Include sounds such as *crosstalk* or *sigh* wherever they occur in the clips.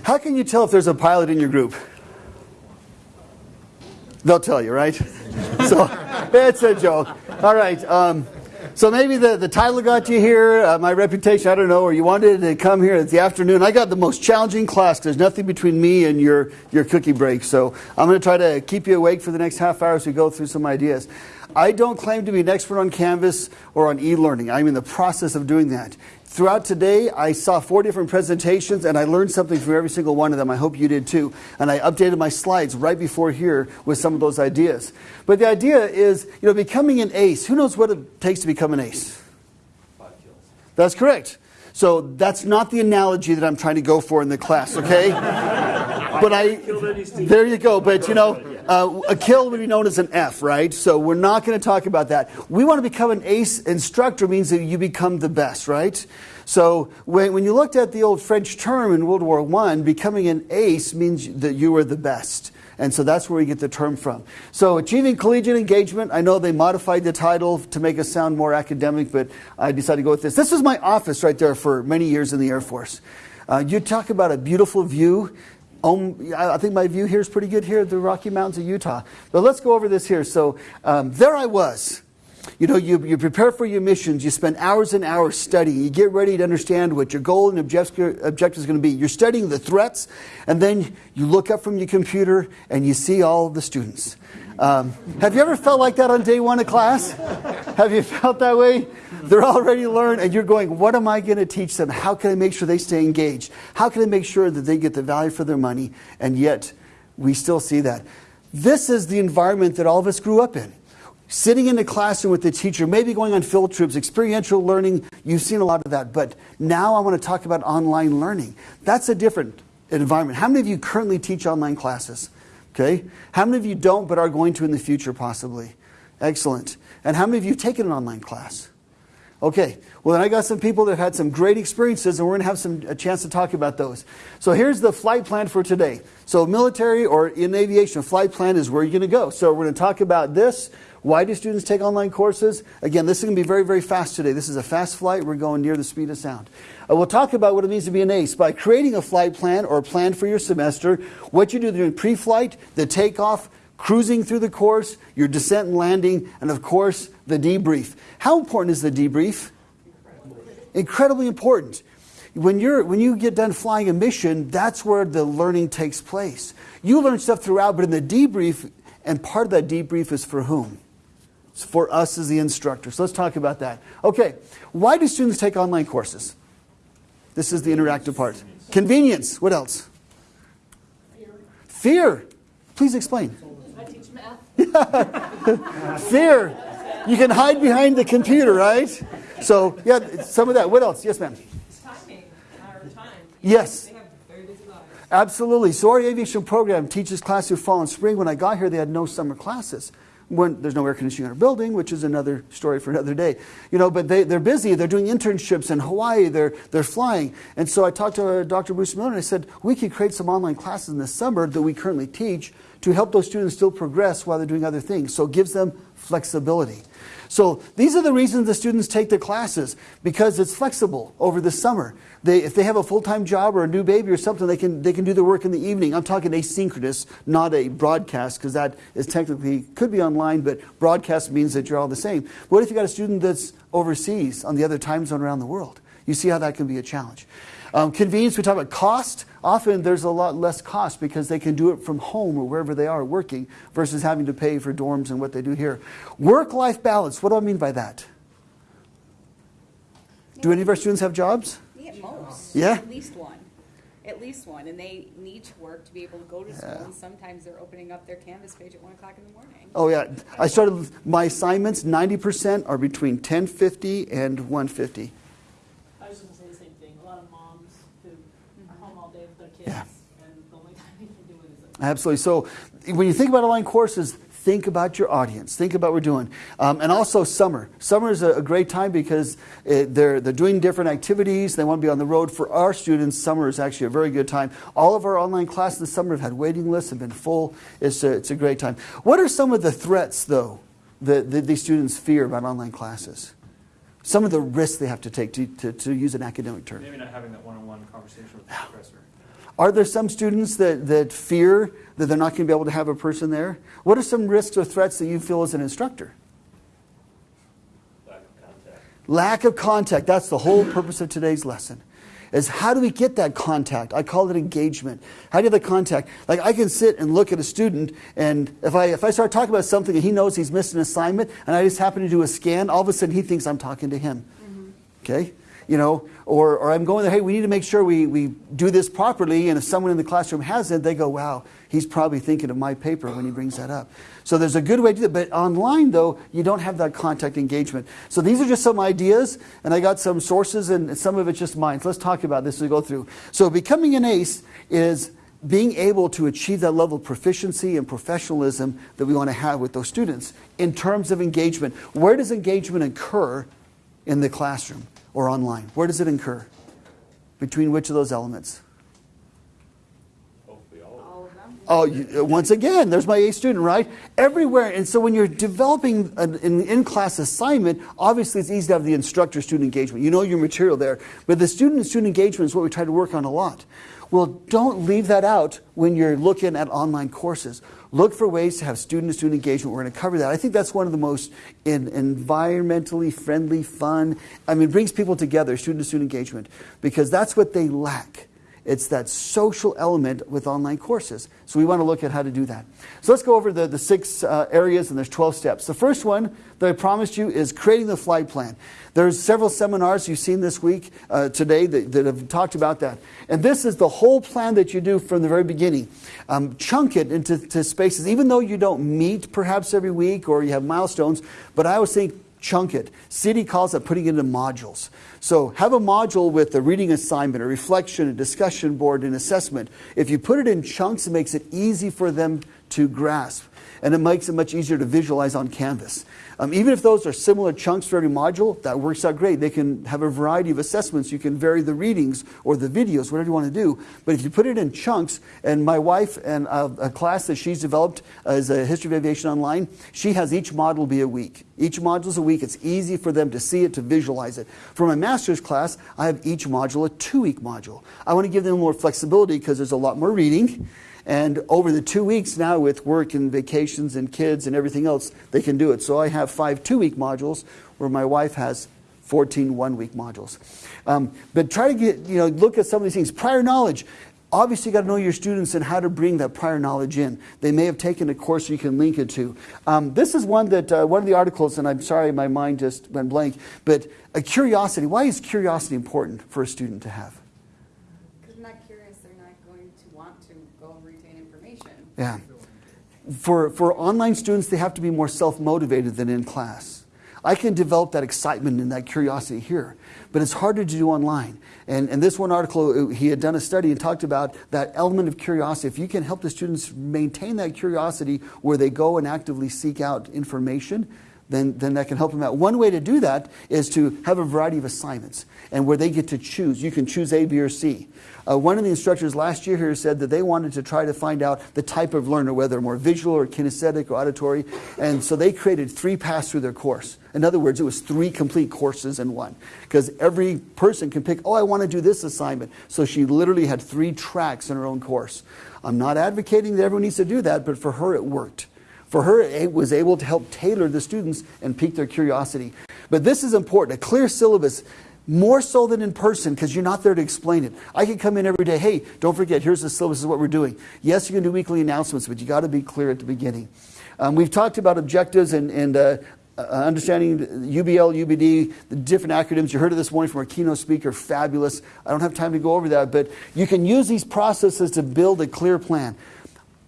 How can you tell if there's a pilot in your group? They'll tell you, right? *laughs* so it's a joke. All right. Um, so maybe the, the title got you here, uh, my reputation, I don't know, or you wanted to come here at the afternoon. I got the most challenging class. There's nothing between me and your, your cookie break. So I'm going to try to keep you awake for the next half hour as we go through some ideas. I don't claim to be an expert on Canvas or on e-learning. I'm in the process of doing that. Throughout today, I saw four different presentations and I learned something from every single one of them. I hope you did too. And I updated my slides right before here with some of those ideas. But the idea is, you know, becoming an ace. Who knows what it takes to become an ace? Five kills. That's correct. So that's not the analogy that I'm trying to go for in the class, okay? *laughs* but I, there you go. But you know, uh, a kill would be known as an F, right? So we're not going to talk about that. We want to become an ace instructor means that you become the best, right? So when, when you looked at the old French term in World War I, becoming an ace means that you were the best. And so that's where we get the term from. So achieving collegiate engagement, I know they modified the title to make us sound more academic, but I decided to go with this. This was my office right there for many years in the Air Force. Uh, you talk about a beautiful view. Um, I think my view here is pretty good here, the Rocky Mountains of Utah. But let's go over this here. So um, there I was. You know, you, you prepare for your missions, you spend hours and hours studying, you get ready to understand what your goal and objective, objective is going to be. You're studying the threats, and then you look up from your computer and you see all the students. Um, have you ever felt like that on day one of class? Have you felt that way? They're already learned, and you're going, What am I going to teach them? How can I make sure they stay engaged? How can I make sure that they get the value for their money? And yet, we still see that. This is the environment that all of us grew up in. Sitting in the classroom with the teacher, maybe going on field trips, experiential learning, you've seen a lot of that. But now I want to talk about online learning. That's a different environment. How many of you currently teach online classes? Okay. How many of you don't but are going to in the future possibly? Excellent. And how many of you have taken an online class? Okay, well, then I got some people that have had some great experiences, and we're going to have some, a chance to talk about those. So here's the flight plan for today. So, military or in aviation, flight plan is where you're going to go. So, we're going to talk about this. Why do students take online courses? Again, this is going to be very, very fast today. This is a fast flight. We're going near the speed of sound. Uh, we'll talk about what it means to be an ace by creating a flight plan or a plan for your semester, what you do during pre flight, the takeoff, cruising through the course, your descent and landing, and of course, the debrief. How important is the debrief? Incredibly, Incredibly important. When, you're, when you get done flying a mission, that's where the learning takes place. You learn stuff throughout, but in the debrief, and part of that debrief is for whom? It's for us as the instructor. So let's talk about that. Okay, why do students take online courses? This is the interactive part. Convenience. What else? Fear. Fear. Please explain. *laughs* Fear. You can hide behind the computer, right? So, yeah, some of that. What else? Yes, ma'am. Timing, time. Yes. Absolutely. So, our aviation program teaches classes through fall and spring. When I got here, they had no summer classes. When there's no air conditioning in our building, which is another story for another day. You know, but they, they're busy. They're doing internships in Hawaii. They're, they're flying. And so I talked to Dr. Bruce Miller and I said, we could create some online classes in the summer that we currently teach to help those students still progress while they're doing other things. So it gives them flexibility. So these are the reasons the students take the classes because it's flexible over the summer. They, if they have a full-time job or a new baby or something, they can, they can do their work in the evening. I'm talking asynchronous, not a broadcast, because that is technically, could be online, but broadcast means that you're all the same. What if you got a student that's overseas on the other time zone around the world? You see how that can be a challenge. Um, convenience, we talk about cost. Often there's a lot less cost because they can do it from home or wherever they are working versus having to pay for dorms and what they do here. Work life balance, what do I mean by that? Do any of our students have jobs? Yeah, most. Yeah? At least one. At least one. And they need to work to be able to go to school. Yeah. And sometimes they're opening up their Canvas page at 1 o'clock in the morning. Oh, yeah. I started my assignments, 90% are between 1050 and 150. Absolutely. So when you think about online courses, think about your audience. Think about what we're doing. Um, and also summer. Summer is a, a great time because it, they're, they're doing different activities. They want to be on the road. For our students, summer is actually a very good time. All of our online classes this summer have had waiting lists, have been full. It's a, it's a great time. What are some of the threats, though, that, that these students fear about online classes? Some of the risks they have to take, to, to, to use an academic term. Maybe not having that one-on-one conversation with the professor. Are there some students that, that fear that they're not going to be able to have a person there? What are some risks or threats that you feel as an instructor? Lack of contact. Lack of contact. That's the whole purpose of today's lesson. Is how do we get that contact? I call it engagement. How do you have the contact? Like I can sit and look at a student, and if I if I start talking about something and he knows he's missed an assignment, and I just happen to do a scan, all of a sudden he thinks I'm talking to him. Mm-hmm. Okay, you know, or or I'm going there. Hey, we need to make sure we we do this properly. And if someone in the classroom has it, they go, "Wow, he's probably thinking of my paper when he brings that up." So there's a good way to do it. But online, though, you don't have that contact engagement. So these are just some ideas, and I got some sources, and some of it's just mine. So let's talk about this as we go through. So becoming an ace is being able to achieve that level of proficiency and professionalism that we want to have with those students in terms of engagement. Where does engagement occur in the classroom or online? Where does it incur? Between which of those elements? Hopefully all of All of them. Oh, uh, once again, there's my A student, right? Everywhere. And so when you're developing an, in class assignment, obviously it's easy to have the instructor student engagement. You know your material there. But the student student engagement is what we try to work on a lot. Well, don't leave that out when you're looking at online courses. Look for ways to have student to student engagement. We're going to cover that. I think that's one of the most in, environmentally friendly, fun. I mean, brings people together, student to student engagement, because that's what they lack. It's that social element with online courses. So we want to look at how to do that. So let's go over the, the six uh, areas, and there's 12 steps. The first one that I promised you is creating the flight plan. There's several seminars you've seen this week, uh, today, that, that have talked about that. And this is the whole plan that you do from the very beginning. Um, chunk it into to spaces, even though you don't meet perhaps every week or you have milestones, but I always think chunk it. City calls it putting it into modules. So have a module with a reading assignment, a reflection, a discussion board, an assessment. If you put it in chunks, it makes it easy for them to grasp. And it makes it much easier to visualize on Canvas. Um, even if those are similar chunks for every module, that works out great. They can have a variety of assessments. You can vary the readings or the videos, whatever you want to do. But if you put it in chunks, and my wife and uh, a class that she's developed as a History of Aviation Online, she has each module be a week. Each module is a week. It's easy for them to see it, to visualize it. For my master's class, I have each module a two-week module. I want to give them more flexibility because there's a lot more reading. And over the two weeks now, with work and vacations and kids and everything else, they can do it. So I have five two week modules where my wife has 14 one week modules. Um, but try to get, you know, look at some of these things. Prior knowledge. Obviously, you got to know your students and how to bring that prior knowledge in. They may have taken a course you can link it to. Um, this is one that uh, one of the articles, and I'm sorry, my mind just went blank. But a curiosity. Why is curiosity important for a student to have? Because not curious, they're not going to want to go retain information. Yeah. For, for online students, they have to be more self motivated than in class. I can develop that excitement and that curiosity here, but it's harder to do online. And, and this one article, uh, he had done a study and talked about that element of curiosity. If you can help the students maintain that curiosity where they go and actively seek out information, then, then that can help them out. One way to do that is to have a variety of assignments and where they get to choose. You can choose A, B, or C. Uh, one of the instructors last year here said that they wanted to try to find out the type of learner, whether more visual or kinesthetic or auditory. And so they created three paths through their course. In other words, it was three complete courses in one. Because every person can pick, oh, I want to do this assignment. So she literally had three tracks in her own course. I'm not advocating that everyone needs to do that, but for her it worked. For her, it was able to help tailor the students and pique their curiosity. But this is important a clear syllabus, more so than in person, because you're not there to explain it. I can come in every day, hey, don't forget, here's the syllabus, is what we're doing. Yes, you can do weekly announcements, but you got to be clear at the beginning. Um, we've talked about objectives and, and uh, uh, understanding UDL, UBD, the different acronyms. You heard of this morning from our keynote speaker, fabulous. I don't have time to go over that, but you can use these processes to build a clear plan.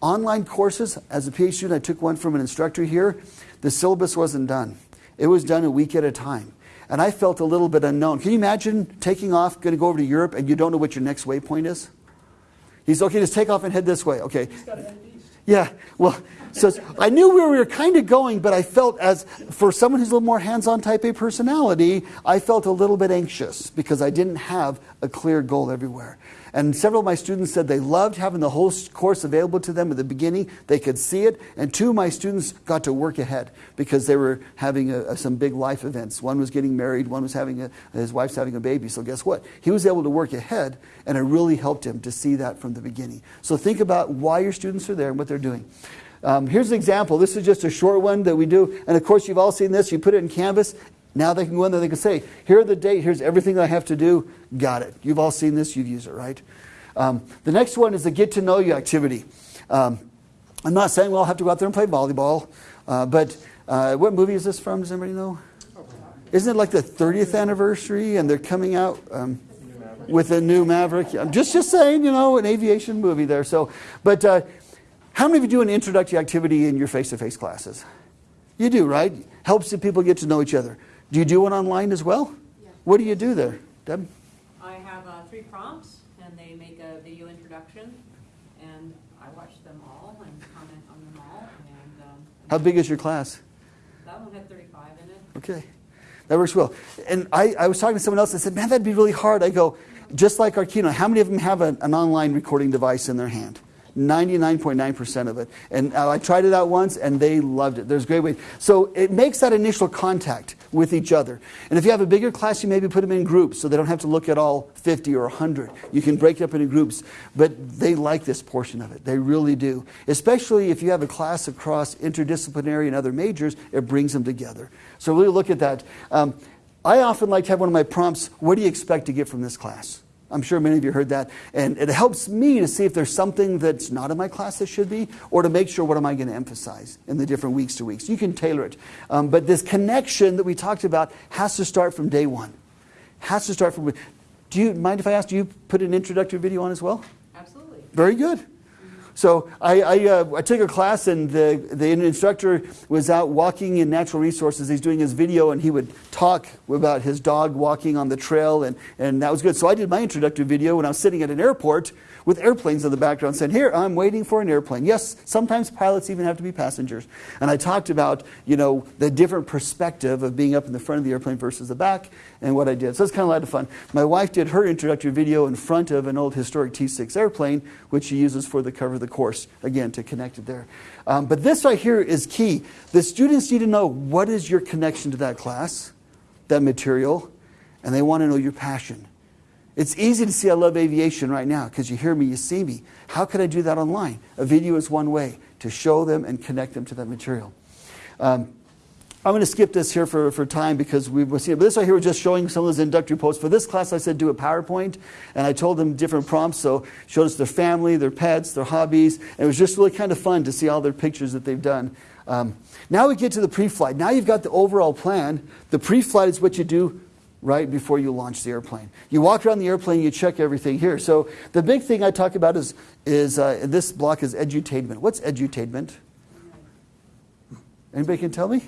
Online courses, as a PhD student, I took one from an instructor here. The syllabus wasn't done. It was done a week at a time. And I felt a little bit unknown. Can you imagine taking off, going to go over to Europe, and you don't know what your next waypoint is? He's okay, just take off and head this way. Okay. Just got to head east. Yeah, well, so I knew where we were kind of going, but I felt as for someone who's a little more hands-on type A personality, I felt a little bit anxious because I didn't have a clear goal everywhere. And several of my students said they loved having the whole course available to them at the beginning. They could see it. And two of my students got to work ahead because they were having a, a- some big life events. One was getting married, one was having a, his wife's having a baby. So guess what? He was able to work ahead, and it really helped him to see that from the beginning. So think about why your students are there and what they're doing. Um, here's an example. This is just a short one that we do. And of course, you've all seen this. You put it in Canvas. Now they can go in there. They can say, "Here are the date. Here's everything I have to do." Got it. You've all seen this. You've used it, right? Um, the next one is the get to know you activity. Um, I'm not saying we'll have to go out there and play volleyball, uh, but uh, what movie is this from? Does anybody know? Isn't it like the 30th anniversary and they're coming out um, with a new Maverick? I'm just just saying, you know, an aviation movie there. So, but uh, how many of you do an introductory activity in your face-to-face classes? You do, right? Helps the people get to know each other. Do you do one online as well? Yeah. What do you do there, Deb? I have uh, three prompts, and they make a video introduction, and I watch them all and comment on them all, and um, How big is your class? that one had 35 in it. Okay, that works well. And I, I was talking to someone else. I said, "Man, that'd be really hard." I go, just like our keynote. How many of them have an, an online recording device in their hand? 99.9% of it. And uh, I tried it out once, and they loved it. There's great way. So it makes that initial contact with each other. And if you have a bigger class, you maybe put them in groups, so they don't have to look at all 50 or 100. You can break it up into groups. But they like this portion of it. They really do. Especially if you have a class across interdisciplinary and other majors, it brings them together. So really look at that. Um, I often like to have one of my prompts, what do you expect to get from this class? I'm sure many of you heard that. And it helps me to see if there's something that's not in my class that should be, or to make sure what am I going to emphasize in the different weeks to weeks. You can tailor it. Um, but this connection that we talked about has to start from day one. Has to start from. Do you mind if I ask, do you put an introductory video on as well? Absolutely. Very good. So I, I, uh, I took a class, and the, the instructor was out walking in natural resources. He's doing his video, and he would talk about his dog walking on the trail, and, and that was good. So I did my introductory video when I was sitting at an airport with airplanes in the background, saying, "Here, I'm waiting for an airplane." Yes, sometimes pilots even have to be passengers. And I talked about, you know, the different perspective of being up in the front of the airplane versus the back, and what I did. So it's kind of a lot of fun. My wife did her introductory video in front of an old historic T6 airplane, which she uses for the cover of the course, again, to connect it there. Um, but this right here is key. The students need to know what is your connection to that class, that material, and they want to know your passion. It's easy to see I love aviation right now because you hear me, you see me. How could I do that online? A video is one way to show them and connect them to that material. Um, I'm going to skip this here for, for time because we will see it. But this right here was just showing some of those introductory posts. For this class, I said do a PowerPoint, and I told them different prompts. So showed us their family, their pets, their hobbies, and it was just really kind of fun to see all their pictures that they've done. Um, now we get to the pre-flight. Now you've got the overall plan. The pre-flight is what you do right before you launch the airplane. You walk around the airplane, you check everything here. So the big thing I talk about is, is uh, this block is edutainment. What's edutainment? Anybody can tell me?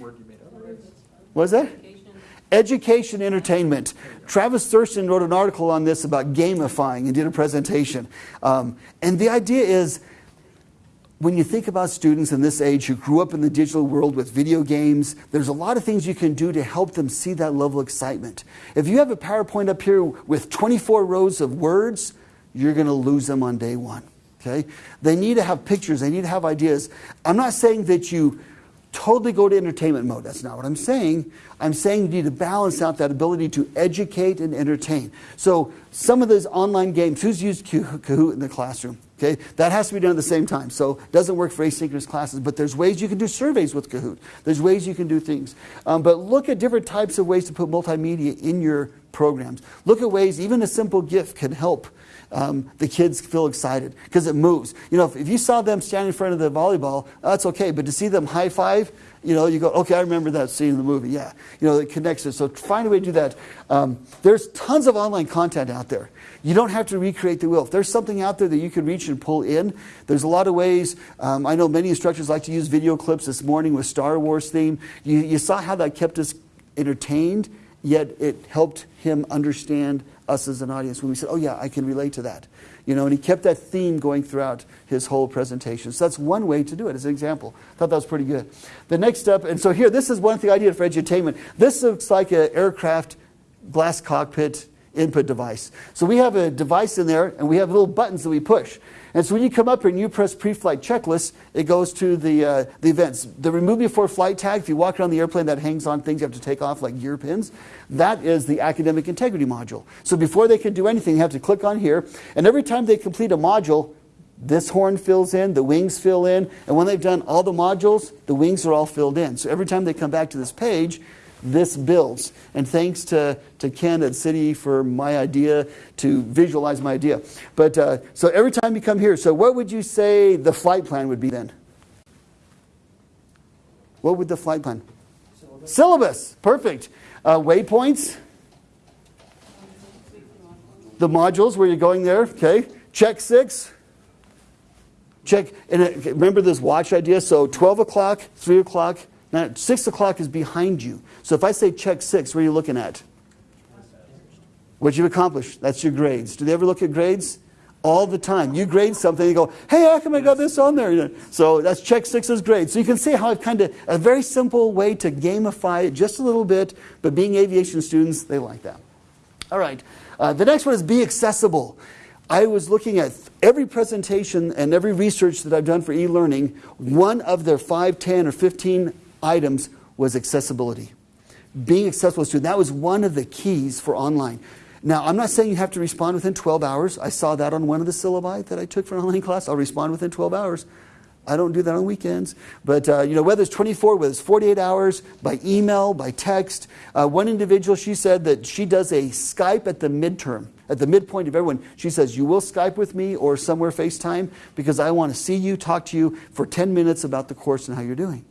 What's that? Education, Education, entertainment. Travis Thurston wrote an article on this about gamifying and did a presentation. Um, and the idea is when you think about students in this age who grew up in the digital world with video games, there's a lot of things you can do to help them see that level of excitement. If you have a PowerPoint up here with 24 rows of words, you're going to lose them on day one. Okay? They need to have pictures, they need to have ideas. I'm not saying that you totally go to entertainment mode. That's not what I'm saying. I'm saying you need to balance out that ability to educate and entertain. So some of those online games, who's used Kahoot in the classroom? Okay, that has to be done at the same time. So it doesn't work for asynchronous classes, but there's ways you can do surveys with Kahoot. There's ways you can do things. Um, but look at different types of ways to put multimedia in your programs. Look at ways, even a simple GIF can help um, the kids feel excited because it moves. You know, if, if you saw them standing in front of the volleyball, that's okay. But to see them high five, you know, you go, okay, I remember that scene in the movie. Yeah, you know, it connects it. So find a way to do that. Um, there's tons of online content out there. You don't have to recreate the wheel. If there's something out there that you can reach and pull in, there's a lot of ways. Um, I know many instructors like to use video clips this morning with Star Wars theme. You, you saw how that kept us entertained, yet it helped him understand us as an audience when we said, oh, yeah, I can relate to that. You know, and he kept that theme going throughout his whole presentation. So that's one way to do it as an example. I thought that was pretty good. The next step, and so here, this is one thing I did for edutainment. This looks like an aircraft glass cockpit input device. So we have a device in there, and we have little buttons that we push. And so when you come up here and you press pre-flight checklist, it goes to the, uh, the events. The remove before flight tag, if you walk around the airplane that hangs on things you have to take off like gear pins, that is the academic integrity module. So before they can do anything, they have to click on here. And every time they complete a module, this horn fills in, the wings fill in, and when they've done all the modules, the wings are all filled in. So every time they come back to this page, this builds. And thanks to, to Ken at City for my idea to visualize my idea. But uh, so every time you come here, so what would you say the flight plan would be then? What would the flight plan? Syllabus. Syllabus. Perfect. Uh, waypoints. The modules where you're going there. Okay. Check six. Check. And uh, remember this watch idea. So 12 o'clock, 3 o'clock, now, 6 o'clock is behind you. So if I say check 6, what are you looking at? What you've accomplished. That's your grades. Do they ever look at grades? All the time. You grade something, you go, hey, how come I got this on there? So that's check six's grade. So you can see how I've kind of, a very simple way to gamify it just a little bit, but being aviation students, they like that. All right. Uh, the next one is be accessible. I was looking at every presentation and every research that I've done for e-learning, one of their 5, 10, or 15 items was accessibility. Being accessible to that was one of the keys for online. Now, I'm not saying you have to respond within 12 hours. I saw that on one of the syllabi that I took for an online *laughs* class. I'll respond within 12 hours. I don't do that on weekends. But, uh, you know, whether it's 24, whether it's 48 hours, by email, by text. Uh, one individual, she said that she does a Skype at the midterm, at the midpoint of everyone. She says, you will Skype with me or somewhere FaceTime because I want to see you, talk to you for 10 minutes about the course and how you're doing.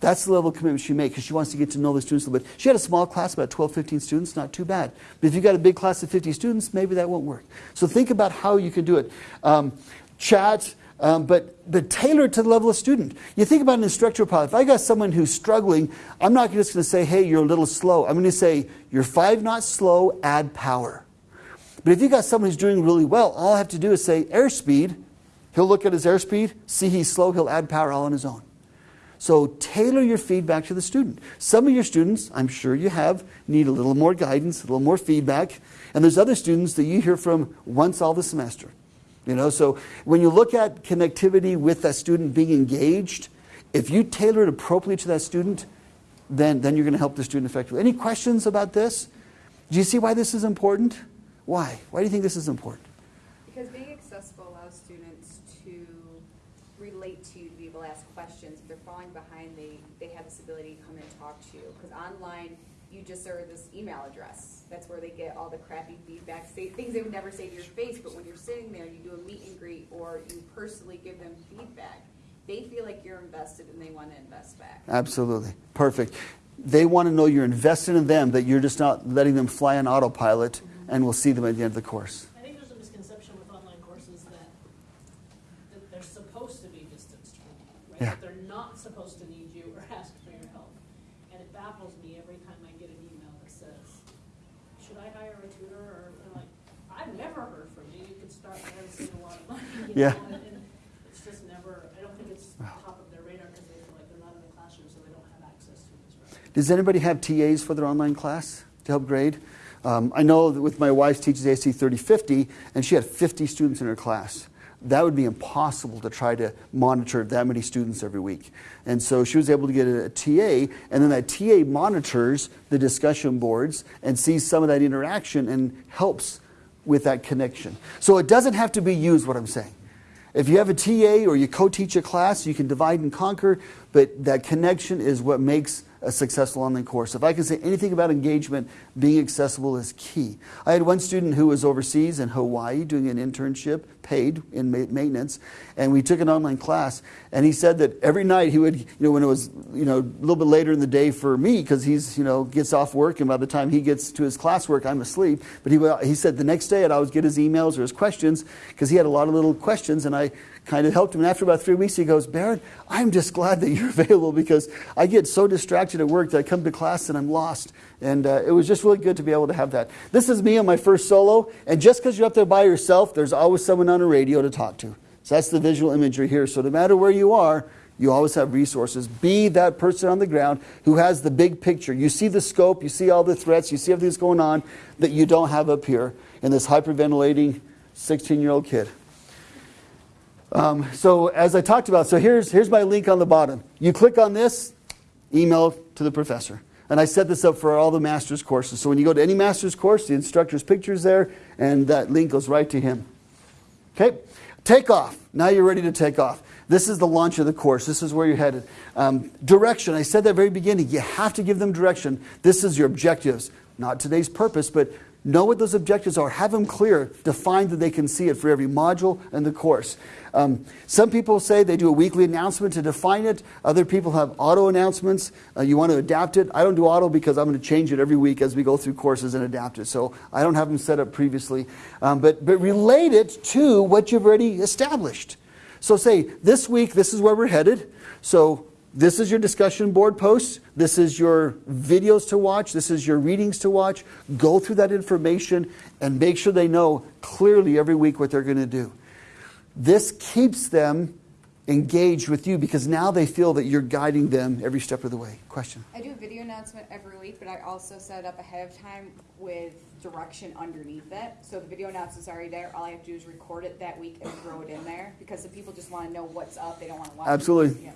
That's the level of commitment she makes because she wants to get to know the students a little bit. She had a small class, about 12, 15 students, not too bad. But if you've got a big class of 50 students, maybe that won't work. So think about how you can do it. Um, chat, um, but, but tailored to the level of student. You think about an instructional pilot. If I got someone who's struggling, I'm not just going to say, hey, you're a little slow. I'm going to say, you're five knots slow, add power. But if you got someone who's doing really well, all I have to do is say airspeed. He'll look at his airspeed, see he's slow, he'll add power all on his own. So tailor your feedback to the student. Some of your students, I'm sure you have, need a little more guidance, a little more feedback. And there's other students that you hear from once all the semester. You know, so when you look at connectivity with that student being engaged, if you tailor it appropriately to that student, then, then you're going to help the student effectively. Any questions about this? Do you see why this is important? Why? Why do you think this is important? Because being accessible allows students to relate to you, to be able to ask questions. Falling behind, they, they have this ability to come and talk to you. Because online, you just are this email address. That's where they get all the crappy feedback, say things they would never say to your face. But when you're sitting there, you do a meet and greet or you personally give them feedback. They feel like you're invested and they want to invest back. Absolutely. Perfect. They want to know you're invested in them, that you're just not letting them fly on autopilot, and we'll see them at the end of the course. I think there's a misconception with online courses that, that they're supposed to be distance learning, right? Yeah. That they're not supposed to need you or ask for your help. And it baffles me every time I get an email that says, should I hire a tutor? Or, I'm like, I've never heard from you. You could start there and save a lot of money. You Yeah. Know? And, and it's just never, I don't think it's top of their radar because they feel like they're not in the classroom, so they don't have access to this. Right? Does anybody have TAs for their online class to help grade? Um, I know that with my wife teaches AC 3050, and she had 50 students in her class. That would be impossible to try to monitor that many students every week. And so she was able to get a, a TA, and then that TA monitors the discussion boards and sees some of that interaction and helps with that connection. So it doesn't have to be used, what I'm saying. If you have a TA or you co teach a class, you can divide and conquer, but that connection is what makes a successful online course. If I can say anything about engagement, being accessible is key. I had one student who was overseas in Hawaii doing an internship, paid in maintenance, and we took an online class. And he said that every night he would, you know, when it was, you know, a little bit later in the day for me, because he's, you know, gets off work, and by the time he gets to his classwork, I'm asleep. But he, he said the next day I'd always get his emails or his questions, because he had a lot of little questions, and I kind of helped him. And after about three weeks, he goes, Barrett, I'm just glad that you're *laughs* available because I get so distracted at work that I come to class and I'm lost. And uh, it was just really good to be able to have that. This is me on my first solo. And just because you're up there by yourself, there's always someone on a radio to talk to. So that's the visual imagery here. So no matter where you are, You always have resources. Be that person on the ground who has the big picture. You see the scope, you see all the threats, you see everything that's going on that you don't have up here in this hyperventilating 16 year old kid. Um, so, as I talked about, so here's, here's my link on the bottom. You click on this, email to the professor. And I set this up for all the master's courses. So when you go to any master's course, the instructor's picture is there, and that link goes right to him. Okay? Take off. Now you're ready to take off. This is the launch of the course. This is where you're headed. Um, direction. I said that very beginning. You have to give them direction. This is your objectives. Not today's purpose, but know what those objectives are. Have them clear. Define that they can see it for every module and the course. Um, some people say they do a weekly announcement to define it. Other people have auto announcements. Uh, you want to adapt it. I don't do auto because I'm going to change it every week as we go through courses and adapt it. So I don't have them set up previously. Um, but, but relate it to what you've already established. So say, this week, this is where we're headed. So this is your discussion board posts. This is your videos to watch. This is your readings to watch. Go through that information and make sure they know clearly every week what they're going to do. This keeps them engaged with you because now they feel that you're guiding them every step of the way. Question? I do a video announcement every week, but I also set it up ahead of time with direction underneath it. So the video announcement's already there. All I have to do is record it that week and throw it in there because the people just want to know what's up. They don't want to watch. it. Absolutely. Yeah.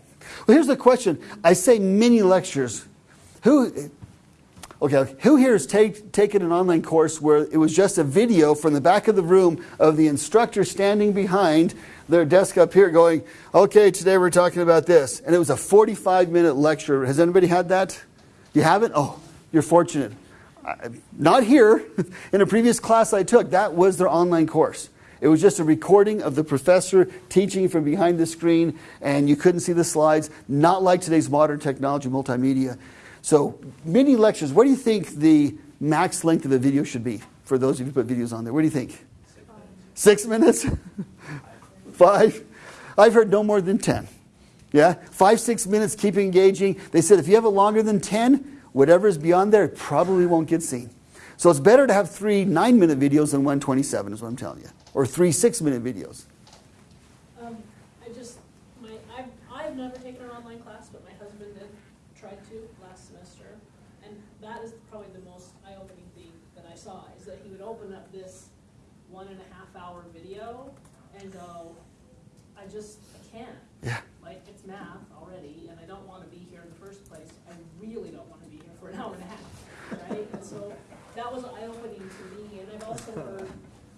Well, here's the question. I say mini lectures. Who, okay, who here has take, taken an online course where it was just a video from the back of the room of the instructor standing behind their desk up here going, okay, today we're talking about this. And it was a 45 minute lecture. Has anybody had that? You haven't? Oh, you're fortunate. Not here. *laughs* In a previous class I took, that was their online course. It was just a recording of the professor teaching from behind the screen, and you couldn't see the slides, not like today's modern technology, multimedia. So, mini lectures, what do you think the max length of a video should be for those of you who put videos on there? What do you think? Six minutes? *laughs* Five? I've heard no more than 10. Yeah? Five, six minutes, keep engaging. They said if you have it longer than 10, whatever is beyond there probably won't get seen. So it's better to have three nine minute videos than one 27, is what I'm telling you. Or three six minute videos. Um, I just, my, I've, I've never taken an online class, but my husband did, tried to last semester. And that is probably the most eye-opening thing that I saw, is that he would open up this one and a half hour video and go, I just can't. Yeah. Like, it's math already, and I don't wanna be here in the first place. I really don't wanna be here for an hour and a half, right? And so, that was eye-opening to me, and I've also *laughs* heard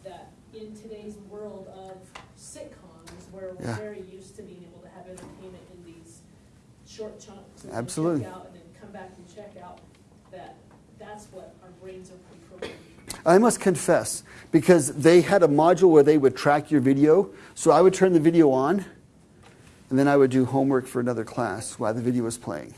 that in today's world of sitcoms, where we're Yeah. very used to being able to have entertainment in these short chunks and Absolutely. check out and then come back and check out, that that's what our brains are. I must confess, because they had a module where they would track your video, so I would turn the video on, and then I would do homework for another class while the video was playing.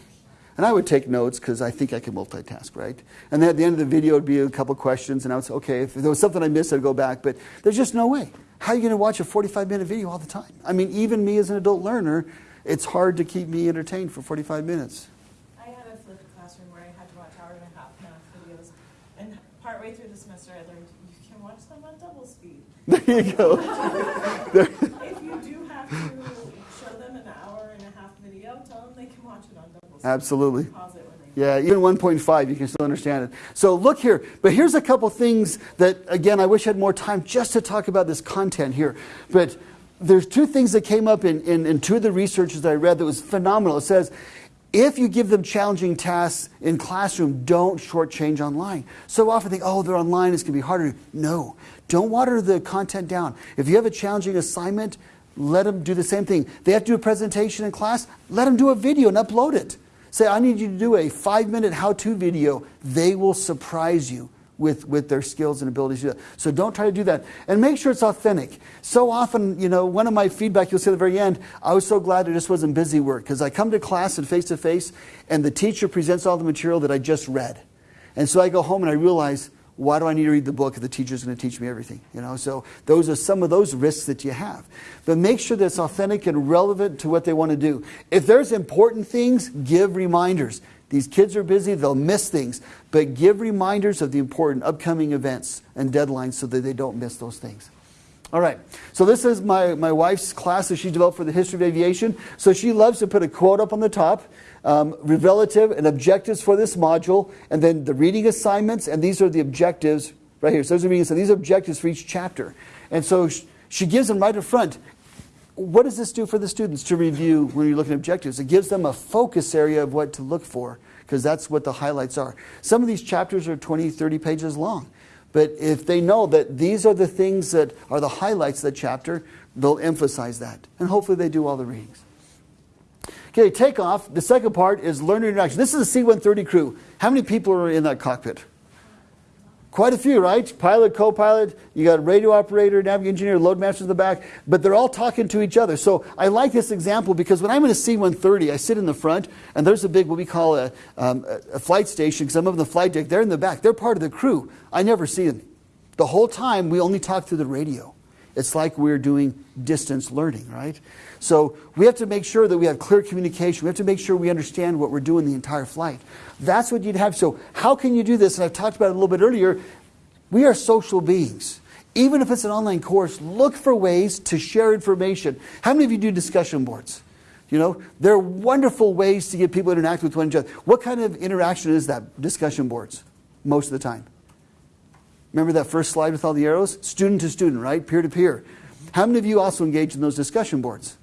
And I would take notes because I think I can multitask, right? And then at the end of the video it would be a couple questions, and I would say, okay, if there was something I missed, I'd go back. But there's just no way. How are you going to watch a 45 minute video all the time? I mean, even me as an adult learner, it's hard to keep me entertained for 45 minutes. I had a flipped classroom where I had to watch hour and a half math videos, and partway through the semester, I learned you can watch them on double speed. *laughs* There you go. If you do have to show them an hour and a half video, tell them they can watch it on double speed. Absolutely. Pause it when they. Yeah, even 1.5, you can still understand it. So look here. But here's a couple things that, again, I wish I had more time just to talk about this content here. But there's two things that came up in, in, in two of the researches that I read that was phenomenal. It says, if you give them challenging tasks in classroom, don't shortchange online. So often they think, oh, they're online, it's going to be harder. No, don't water the content down. If you have a challenging assignment, let them do the same thing. They have to do a presentation in class, let them do a video and upload it. Say, I need you to do a five minute how to video. They will surprise you with, with their skills and abilities to do that. So don't try to do that. And make sure it's authentic. So often, you know, one of my feedback you'll see at the very end, I was so glad it just wasn't busy work because I come to class and face to face and the teacher presents all the material that I just read. And so I go home and I realize, why do I need to read the book if the teacher's going to teach me everything? You know, so those are some of those risks that you have. But make sure that it's authentic and relevant to what they want to do. If there's important things, give reminders. These kids are busy, they'll miss things, but give reminders of the important upcoming events and deadlines so that they don't miss those things. All right. So this is my, my wife's class that she developed for the history of aviation. So she loves to put a quote up on the top, um, relative and objectives for this module, and then the reading assignments, and these are the objectives right here. So those are reading, so these are objectives for each chapter. And so sh- she gives them right up front. What does this do for the students to review when you're looking at objectives? It gives them a focus area of what to look for because that's what the highlights are. Some of these chapters are 20, 30 pages long. But if they know that these are the things that are the highlights of the chapter, they'll emphasize that. And hopefully they do all the readings. Okay, takeoff. The second part is learner interaction. This is a C 130 crew. How many people are in that cockpit? Quite a few, right? Pilot, co pilot, you got a radio operator, navigating engineer, load master in the back, but they're all talking to each other. So I like this example because when I'm in a C 130, I sit in the front, and there's a big, what we call a, um, a flight station, because I'm over the flight deck. They're in the back, they're part of the crew. I never see them. The whole time, we only talk through the radio. It's like we're doing distance learning, right? So we have to make sure that we have clear communication. We have to make sure we understand what we're doing the entire flight. That's what you'd have. So how can you do this? And I've talked about it a little bit earlier. We are social beings. Even if it's an online course, look for ways to share information. How many of you do discussion boards? You know, they're wonderful ways to get people to interact with one another. What kind of interaction is that? Discussion boards, most of the time. Remember that first slide with all the arrows? Student to student, right? Peer to peer. How many of you also engage in those discussion boards?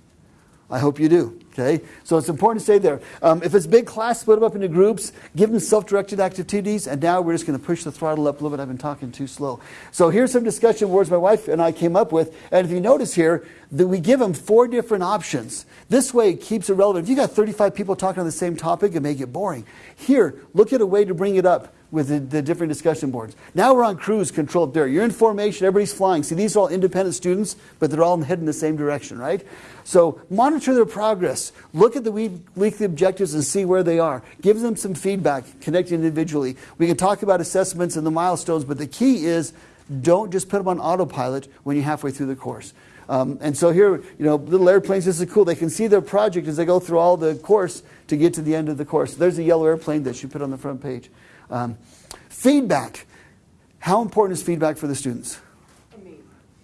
I hope you do. Okay, so it's important to stay there. Um, if it's big class, split them up into groups, give them self-directed activities, and now we're just going to push the throttle up a little bit. I've been talking too slow. So here's some discussion boards my wife and I came up with, and if you notice here, that we give them four different options. This way, it keeps it relevant. If you got 35 people talking on the same topic, it may get boring. Here, look at a way to bring it up with the, the, different discussion boards. Now we're on cruise control up there. You're in formation, everybody's flying. See, these are all independent students, but they're all heading the same direction, right? So monitor their progress. Look at the weekly objectives and see where they are. Give them some feedback, connect individually. We can talk about assessments and the milestones, but the key is don't just put them on autopilot when you're halfway through the course. Um, and so here, you know, little airplanes, this is cool. They can see their project as they go through all the course to get to the end of the course. There's a yellow airplane that you put on the front page. Um, feedback. How important is feedback for the students?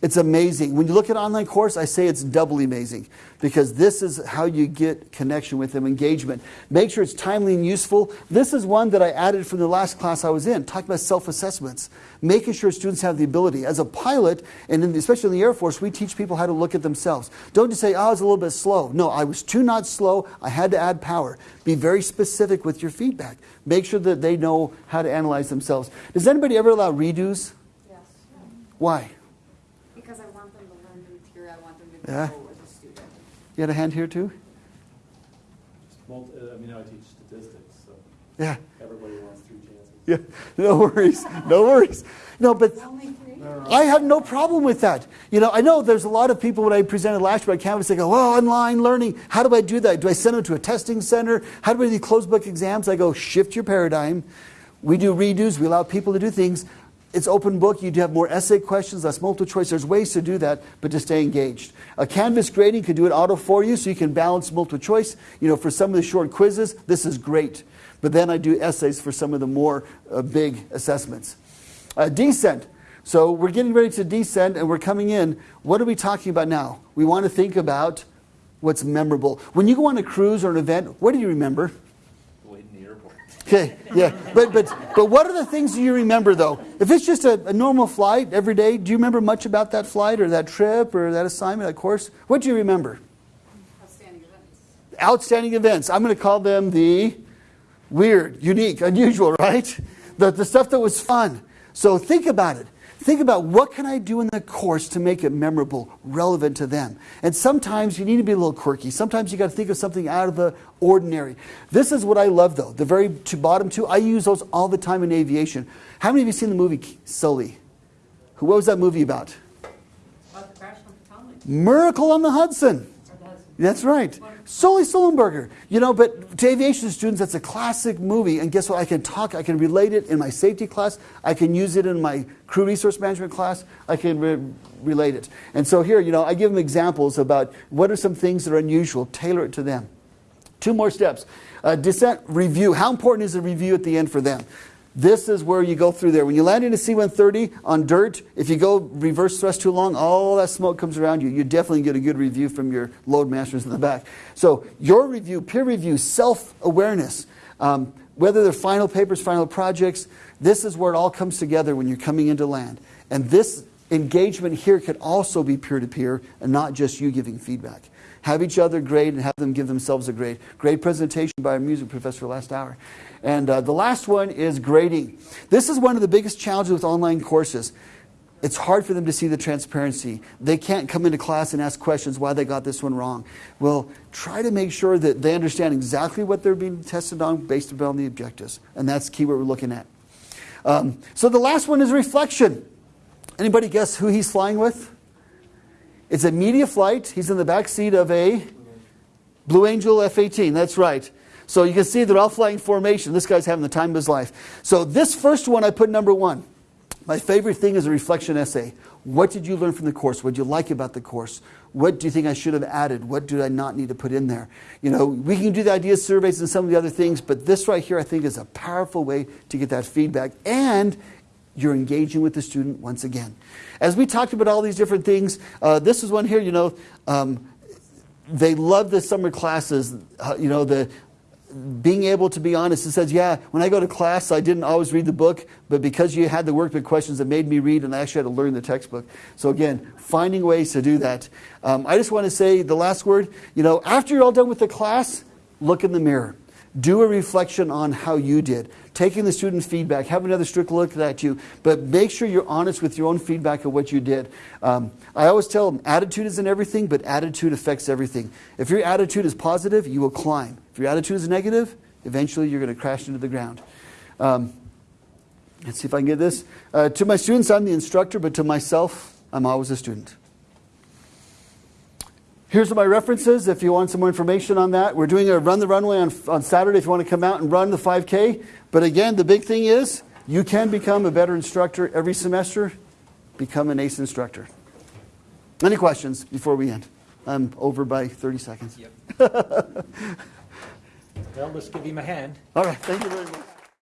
It's amazing. When you look at online course, I say it's doubly amazing because this is how you get connection with them, engagement. Make sure it's timely and useful. This is one that I added from the last class I was in, talking about self-assessments, making sure students have the ability. As a pilot, and in, especially in the Air Force, we teach people how to look at themselves. Don't just say, oh, I was a little bit slow. No, I was two knots slow. I had to add power. Be very specific with your feedback. Make sure that they know how to analyze themselves. Does anybody ever allow redos? Yes. Why? Because I want them to learn new material, I want them to Yeah. grow as a student. You had a hand here too? Multi- uh, I mean, I teach statistics, so Yeah. everybody wants three chances. Yeah. *laughs* No worries. No worries. No, but I have no problem with that. You know, I know there's a lot of people when I presented last year at Canvas, they go, well, online learning, how do I do that? Do I send them to a testing center? How do I do closed book exams? I go, shift your paradigm. We do redos, we allow people to do things. It's open book, you do have more essay questions, less multiple choice. There's ways to do that, but to stay engaged. A Canvas grading can do it auto for you, so you can balance multiple choice. You know, for some of the short quizzes, this is great. But then I do essays for some of the more uh, big assessments. Uh, descent. So we're getting ready to descend and we're coming in. What are we talking about now? We want to think about what's memorable. When you go on a cruise or an event, what do you remember? Wait in the airport. Okay, yeah. But, but, but what are the things you remember though? If it's just a, a normal flight every day, do you remember much about that flight or that trip or that assignment, that course? What do you remember? Outstanding events. outstanding events. I'm going to call them the weird, unique, unusual, *laughs* right? The, the stuff that was fun. So think about it. Think about what can I do in the course to make it memorable, relevant to them. And sometimes you need to be a little quirky. Sometimes you got to think of something out of the ordinary. This is what I love, though. The very two, bottom two, I use those all the time in aviation. How many of you seen the movie Sully? Who? What was that movie about? About the crash on Potomac, Miracle on the Hudson. That's right. Sully Sullenberger. You know, but to aviation students, that's a classic movie. And guess what? I can talk, I can relate it in my safety class. I can use it in my crew resource management class. I can re- relate it. And so here, you know, I give them examples about what are some things that are unusual, tailor it to them. Two more steps. Uh, descent review. How important is a review at the end for them? This is where you go through there. When you land in a C-130 on dirt, if you go reverse thrust too long, all that smoke comes around you. You definitely get a good review from your load masters in the back. So your review, peer review, self-awareness, um, whether they're final papers, final projects, this is where it all comes together when you're coming into land. And this engagement here could also be peer-to-peer and not just you giving feedback. Have each other grade and have them give themselves a grade. Great presentation by our music professor last hour. And uh, the last one is grading. This is one of the biggest challenges with online courses. It's hard for them to see the transparency. They can't come into class and ask questions why they got this one wrong. Well, try to make sure that they understand exactly what they're being tested on based upon the objectives. And that's key what we're looking at. Um, so the last one is reflection. Anybody guess who he's flying with? It's a media flight. He's in the back seat of a Blue Angel F 18. That's right. So you can see they're all flying formation. This guy's having the time of his life. So this first one I put number one. My favorite thing is a reflection essay. What did you learn from the course? What did you like about the course? What do you think I should have added? What did I not need to put in there? You know, we can do the idea surveys and some of the other things, but this right here I think is a powerful way to get that feedback. And you're engaging with the student once again. As we talked about all these different things, uh, this is one here, you know, um, they love the summer classes, uh, you know, the being able to be honest. It says, yeah, when I go to class, I didn't always read the book, but because you had the workbook questions, it made me read, and I actually had to learn the textbook. So again, finding ways to do that. Um, I just want to say the last word, you know, after you're all done with the class, look in the mirror. Do a reflection on how you did. Taking the student feedback, have another strict look at you, but make sure you're honest with your own feedback of what you did. Um, I always tell them attitude isn't everything, but attitude affects everything. If your attitude is positive, you will climb. If your attitude is negative, eventually you're going to crash into the ground. Um, let's see if I can get this. Uh, to my students, I'm the instructor, but to myself, I'm always a student. Here's my references if you want some more information on that. We're doing a run the runway on, on Saturday if you want to come out and run the 5K. But again, the big thing is you can become a better instructor every semester, become an ACE instructor. Any questions before we end? I'm over by 30 seconds. *laughs* Well, let's give him a hand. All right, thank you very much.